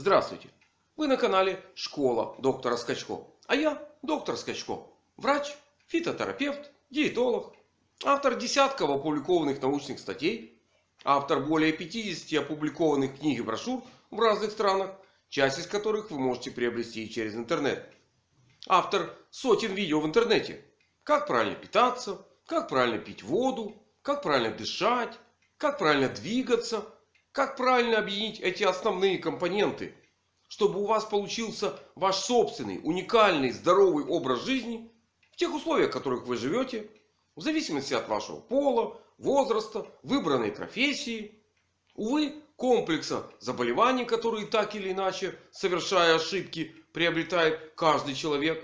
Здравствуйте! Вы на канале Школа доктора Скачко. А я доктор Скачко. Врач, фитотерапевт, диетолог. Автор десятков опубликованных научных статей. Автор более 50 опубликованных книг и брошюр в разных странах. Часть из которых вы можете приобрести через интернет. Автор сотен видео в интернете. Как правильно питаться, как правильно пить воду, как правильно дышать, как правильно двигаться. Как правильно объединить эти основные компоненты. Чтобы у вас получился ваш собственный, уникальный, здоровый образ жизни. В тех условиях, в которых вы живете. В зависимости от вашего пола, возраста, выбранной профессии. Увы, комплекса заболеваний, которые так или иначе, совершая ошибки, приобретает каждый человек.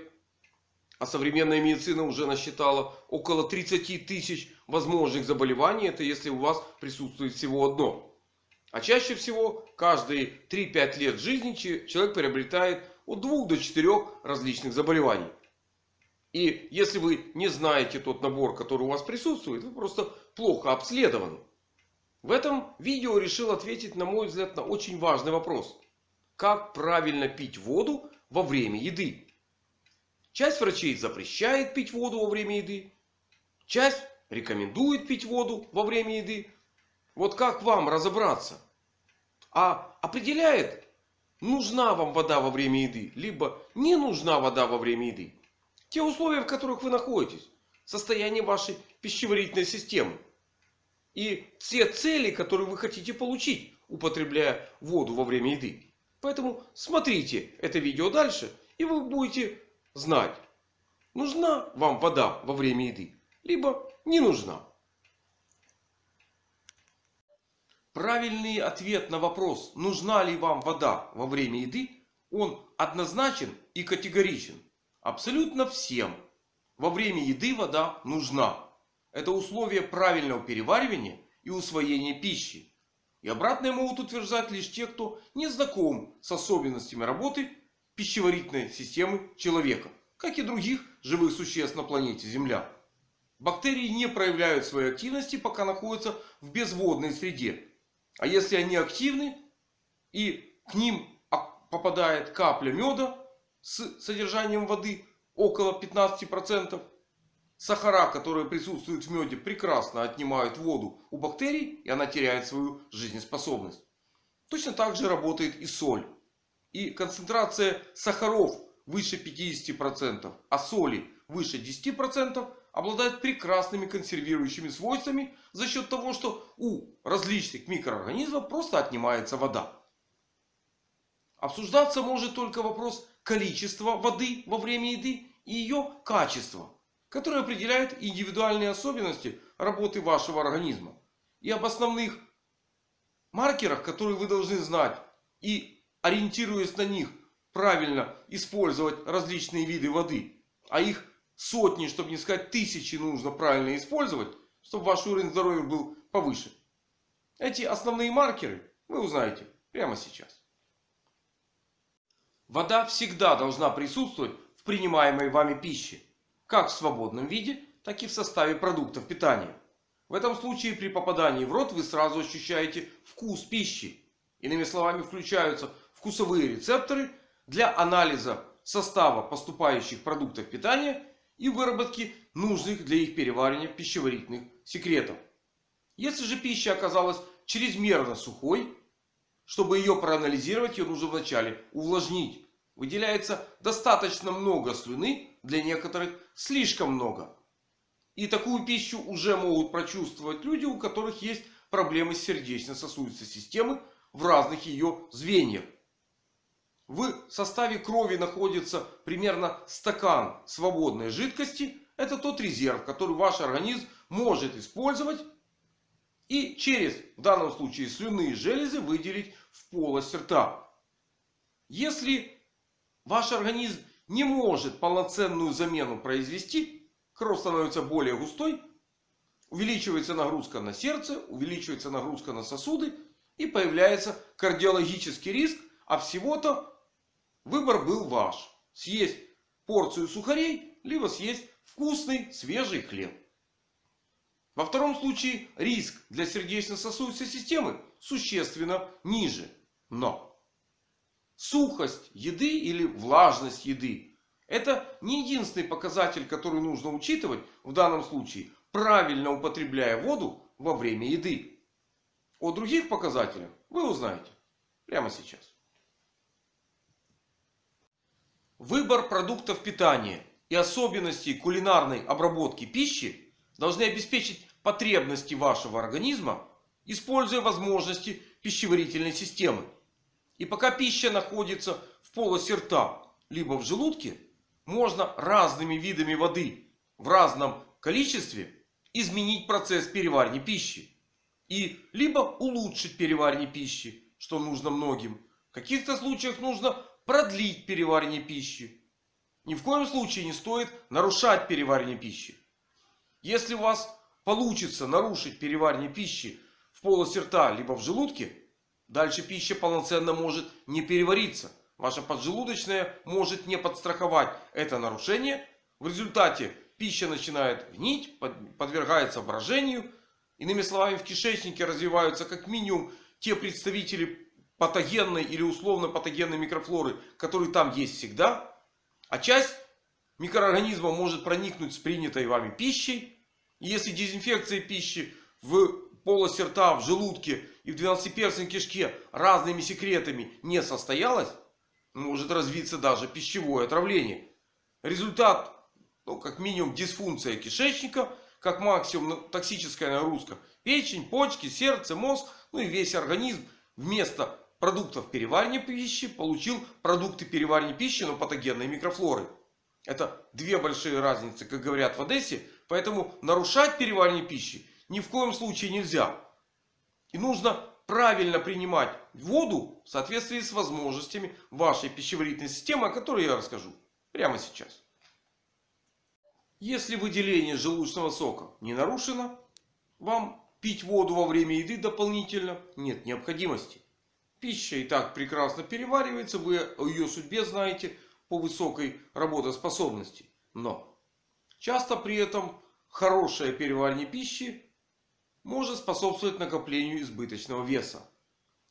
А современная медицина уже насчитала около 30 тысяч возможных заболеваний. Это если у вас присутствует всего одно. А чаще всего каждые 3-5 лет жизни человек приобретает от 2 до 4 различных заболеваний. И если вы не знаете тот набор, который у вас присутствует, вы просто плохо обследованы. В этом видео решил ответить, на мой взгляд, на очень важный вопрос. Как правильно пить воду во время еды? Часть врачей запрещает пить воду во время еды. Часть рекомендует пить воду во время еды. Вот как вам разобраться? А определяет, нужна вам вода во время еды, либо не нужна вода во время еды. Те условия, в которых вы находитесь. Состояние вашей пищеварительной системы. И все цели, которые вы хотите получить, употребляя воду во время еды. Поэтому смотрите это видео дальше. И вы будете знать, нужна вам вода во время еды, либо не нужна. Правильный ответ на вопрос, нужна ли вам вода во время еды, он однозначен и категоричен. Абсолютно всем во время еды вода нужна. Это условие правильного переваривания и усвоения пищи. И обратное могут утверждать лишь те, кто не знаком с особенностями работы пищеварительной системы человека. Как и других живых существ на планете Земля. Бактерии не проявляют своей активности, пока находятся в безводной среде. А если они активны и к ним попадает капля меда с содержанием воды около 15%. Сахара, которые присутствуют в меде, прекрасно отнимают воду у бактерий. И она теряет свою жизнеспособность. Точно так же работает и соль. И концентрация сахаров выше 50%, а соли выше 10% обладает прекрасными консервирующими свойствами за счет того, что у различных микроорганизмов просто отнимается вода. Обсуждаться может только вопрос количества воды во время еды и ее качества. Которые определяют индивидуальные особенности работы вашего организма. И об основных маркерах, которые вы должны знать. И ориентируясь на них правильно использовать различные виды воды. А их сотни, чтобы не сказать тысячи нужно правильно использовать, чтобы ваш уровень здоровья был повыше. Эти основные маркеры вы узнаете прямо сейчас. Вода всегда должна присутствовать в принимаемой вами пище. Как в свободном виде, так и в составе продуктов питания. В этом случае при попадании в рот вы сразу ощущаете вкус пищи. Иными словами включаются вкусовые рецепторы для анализа состава поступающих продуктов питания и выработки нужных для их переваривания пищеварительных секретов. Если же пища оказалась чрезмерно сухой, чтобы ее проанализировать, ее нужно вначале увлажнить. Выделяется достаточно много слюны, для некоторых слишком много. И такую пищу уже могут прочувствовать люди, у которых есть проблемы с сердечно-сосудистой системой в разных ее звеньях. В составе крови находится примерно стакан свободной жидкости. Это тот резерв, который ваш организм может использовать. И через, в данном случае, слюнные железы выделить в полость рта. Если ваш организм не может полноценную замену произвести, кровь становится более густой, увеличивается нагрузка на сердце, увеличивается нагрузка на сосуды и появляется кардиологический риск. А всего-то Выбор был ваш. Съесть порцию сухарей, либо съесть вкусный свежий хлеб. Во втором случае риск для сердечно-сосудистой системы существенно ниже. Но сухость еды или влажность еды. Это не единственный показатель, который нужно учитывать в данном случае, правильно употребляя воду во время еды. О других показателях вы узнаете прямо сейчас. Выбор продуктов питания и особенности кулинарной обработки пищи должны обеспечить потребности вашего организма, используя возможности пищеварительной системы. И пока пища находится в полости рта, либо в желудке, можно разными видами воды в разном количестве изменить процесс переваривания пищи. И либо улучшить переваривание пищи, что нужно многим. В каких-то случаях нужно продлить переваривание пищи. Ни в коем случае не стоит нарушать переваривание пищи. Если у вас получится нарушить переваривание пищи в полости рта либо в желудке, дальше пища полноценно может не перевариться. Ваша поджелудочная может не подстраховать это нарушение. В результате пища начинает гнить, подвергается брожению. Иными словами, в кишечнике развиваются как минимум те представители патогенной или условно патогенной микрофлоры, которые там есть всегда. А часть микроорганизма может проникнуть с принятой вами пищей. И если дезинфекция пищи в полости рта, в желудке и в двенадцатиперстной кишке разными секретами не состоялась, может развиться даже пищевое отравление. Результат, ну, как минимум, дисфункция кишечника, как максимум токсическая нагрузка. Печень, почки, сердце, мозг, ну и весь организм вместо продуктов переваривания пищи получил продукты переваривания пищи, но патогенной микрофлоры. Это две большие разницы, как говорят в Одессе. Поэтому нарушать переваривание пищи ни в коем случае нельзя. И нужно правильно принимать воду в соответствии с возможностями вашей пищеварительной системы, о которой я расскажу прямо сейчас. Если выделение желудочного сока не нарушено, вам пить воду во время еды дополнительно нет необходимости. Пища и так прекрасно переваривается. Вы о ее судьбе знаете по высокой работоспособности. Но часто при этом хорошее переваривание пищи может способствовать накоплению избыточного веса.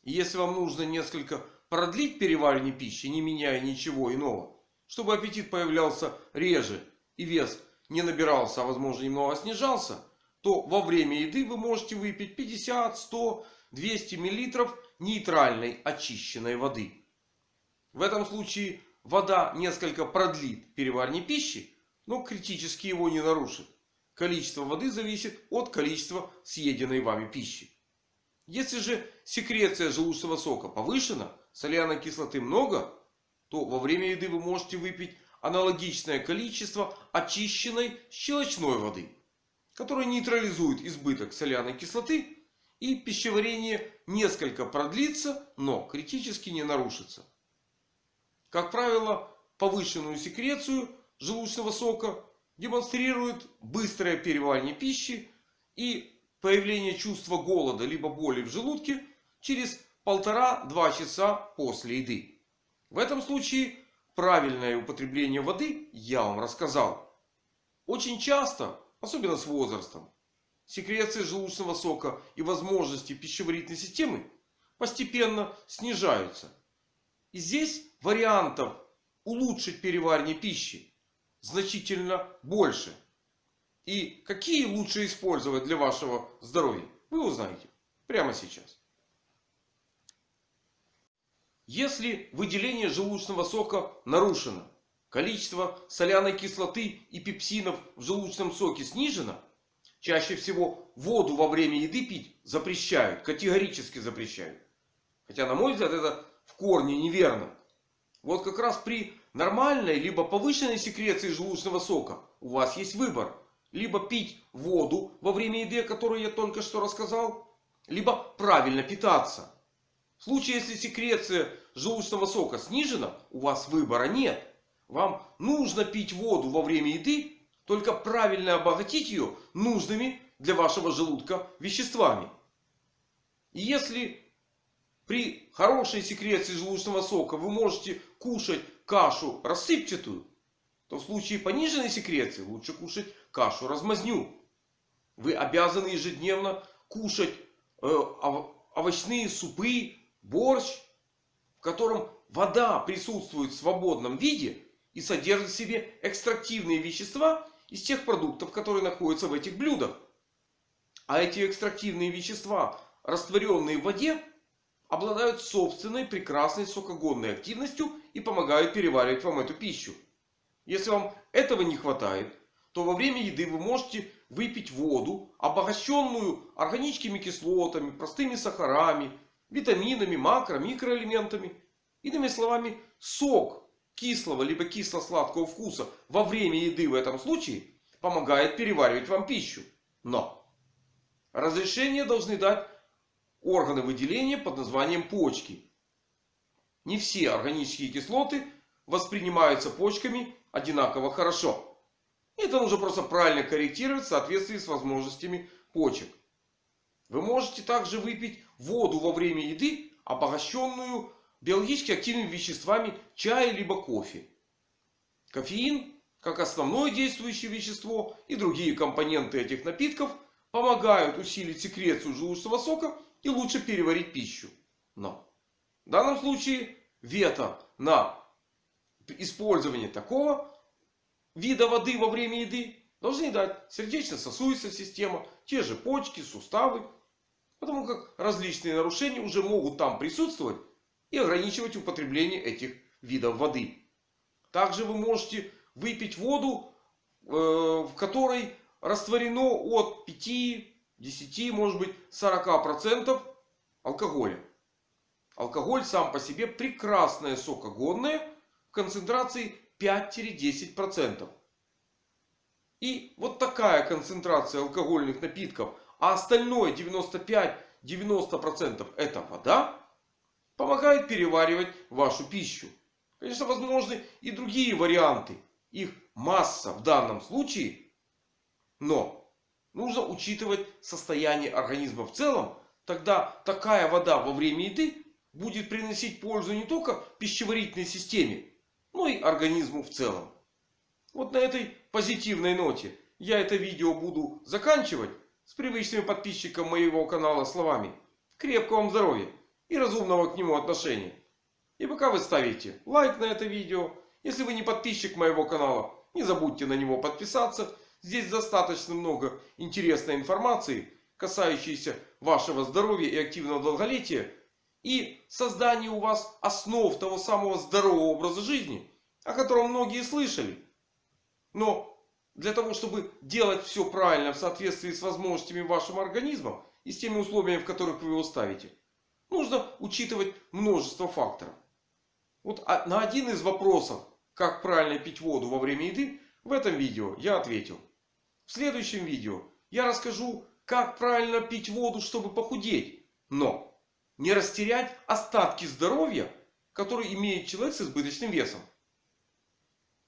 И если вам нужно несколько продлить переваривание пищи, не меняя ничего иного, чтобы аппетит появлялся реже и вес не набирался, а возможно немного снижался, то во время еды вы можете выпить 50, 100, 200 миллилитров нейтральной очищенной воды. В этом случае вода несколько продлит переваривание пищи, но критически его не нарушит. Количество воды зависит от количества съеденной вами пищи. Если же секреция желудочного сока повышена, соляной кислоты много, то во время еды вы можете выпить аналогичное количество очищенной щелочной воды, которая нейтрализует избыток соляной кислоты и пищеварение несколько продлится, но критически не нарушится. Как правило, повышенную секрецию желудочного сока демонстрирует быстрое переваривание пищи и появление чувства голода либо боли в желудке через полтора-два часа после еды. В этом случае правильное употребление воды я вам рассказал. Очень часто, особенно с возрастом, секреция желудочного сока и возможности пищеварительной системы постепенно снижаются. И здесь вариантов улучшить переваривание пищи значительно больше. И какие лучше использовать для вашего здоровья, вы узнаете прямо сейчас. Если выделение желудочного сока нарушено, количество соляной кислоты и пепсинов в желудочном соке снижено, Чаще всего воду во время еды пить запрещают. Категорически запрещают. Хотя на мой взгляд это в корне неверно. Вот как раз при нормальной либо повышенной секреции желудочного сока у вас есть выбор. Либо пить воду во время еды, о которой я только что рассказал. Либо правильно питаться. В случае, если секреция желудочного сока снижена, у вас выбора нет. Вам нужно пить воду во время еды только правильно обогатить ее нужными для вашего желудка веществами. И если при хорошей секреции желудочного сока вы можете кушать кашу рассыпчатую, то в случае пониженной секреции лучше кушать кашу размазню. Вы обязаны ежедневно кушать э, овощные супы, борщ, в котором вода присутствует в свободном виде и содержит в себе экстрактивные вещества из тех продуктов, которые находятся в этих блюдах. А эти экстрактивные вещества, растворенные в воде, обладают собственной прекрасной сокогонной активностью и помогают переваривать вам эту пищу. Если вам этого не хватает, то во время еды вы можете выпить воду, обогащенную органическими кислотами, простыми сахарами, витаминами, макро, микроэлементами. Иными словами, сок кислого либо кисло-сладкого вкуса во время еды в этом случае помогает переваривать вам пищу. Но разрешение должны дать органы выделения под названием почки. Не все органические кислоты воспринимаются почками одинаково хорошо. Это нужно просто правильно корректировать в соответствии с возможностями почек. Вы можете также выпить воду во время еды, обогащенную биологически активными веществами чая либо кофе. Кофеин, как основное действующее вещество и другие компоненты этих напитков, помогают усилить секрецию желудочного сока и лучше переварить пищу. Но в данном случае вето на использование такого вида воды во время еды должны дать сердечно-сосудистая система, те же почки, суставы. Потому как различные нарушения уже могут там присутствовать и ограничивать употребление этих видов воды. Также вы можете выпить воду, э, в которой растворено от 5, 10, может быть 40% алкоголя. Алкоголь сам по себе прекрасное сокогонное в концентрации 5-10%. И вот такая концентрация алкогольных напитков, а остальное 95-90% это вода, помогает переваривать вашу пищу. Конечно, возможны и другие варианты. Их масса в данном случае. Но нужно учитывать состояние организма в целом. Тогда такая вода во время еды будет приносить пользу не только пищеварительной системе, но и организму в целом. Вот на этой позитивной ноте я это видео буду заканчивать с привычными подписчикам моего канала словами. Крепкого вам здоровья! И разумного к нему отношения. И пока вы ставите лайк на это видео, если вы не подписчик моего канала, не забудьте на него подписаться. Здесь достаточно много интересной информации, касающейся вашего здоровья и активного долголетия. И создания у вас основ того самого здорового образа жизни, о котором многие слышали. Но для того, чтобы делать все правильно в соответствии с возможностями вашего организма и с теми условиями, в которых вы его ставите, нужно учитывать множество факторов. Вот а, на один из вопросов, как правильно пить воду во время еды, в этом видео я ответил. В следующем видео я расскажу, как правильно пить воду, чтобы похудеть. Но не растерять остатки здоровья, которые имеет человек с избыточным весом.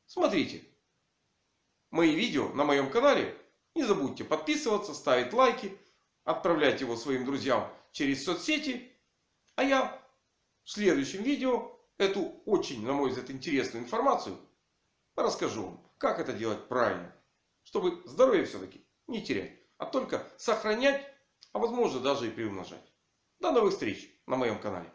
Смотрите. Мои видео на моем канале. Не забудьте подписываться, ставить лайки, отправлять его своим друзьям через соцсети. А я в следующем видео эту очень, на мой взгляд, интересную информацию расскажу вам, как это делать правильно. Чтобы здоровье все-таки не терять, а только сохранять, а возможно даже и приумножать. До новых встреч на моем канале.